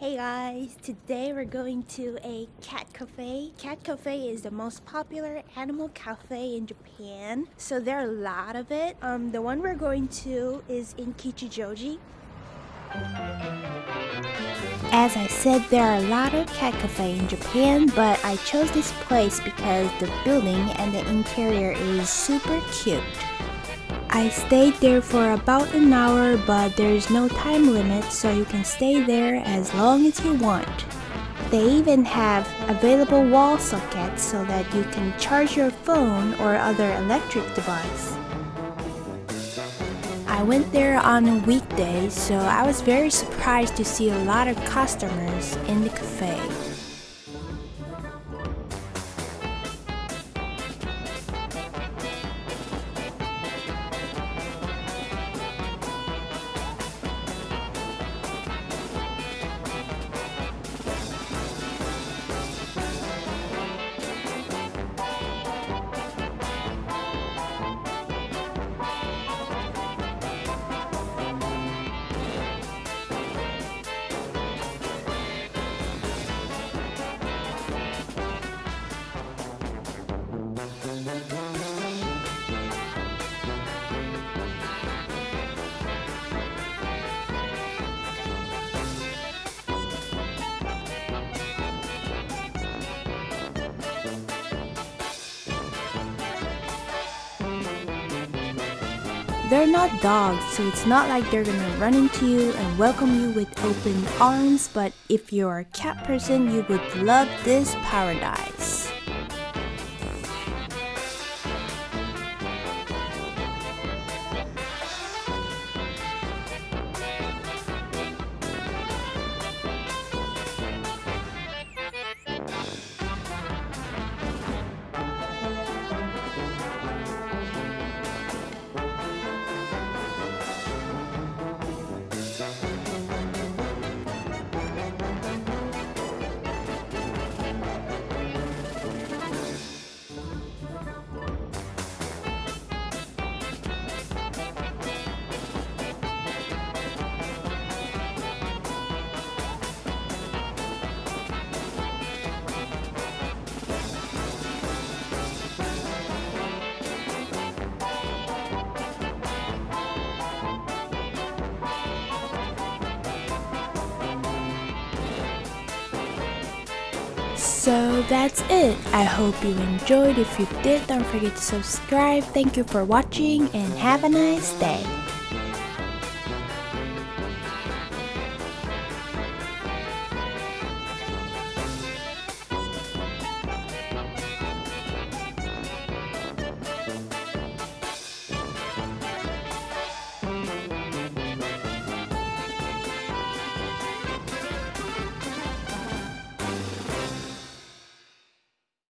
Hey guys, today we're going to a cat cafe. Cat cafe is the most popular animal cafe in Japan. So there are a lot of it. Um, the one we're going to is in Kichijoji. As I said, there are a lot of cat cafe in Japan, but I chose this place because the building and the interior is super cute. I stayed there for about an hour, but there's no time limit, so you can stay there as long as you want. They even have available wall sockets so that you can charge your phone or other electric device. I went there on a weekday, so I was very surprised to see a lot of customers in the cafe. They're not dogs, so it's not like they're gonna run into you and welcome you with open arms, but if you're a cat person, you would love this paradise. So that's it. I hope you enjoyed. If you did, don't forget to subscribe. Thank you for watching and have a nice day.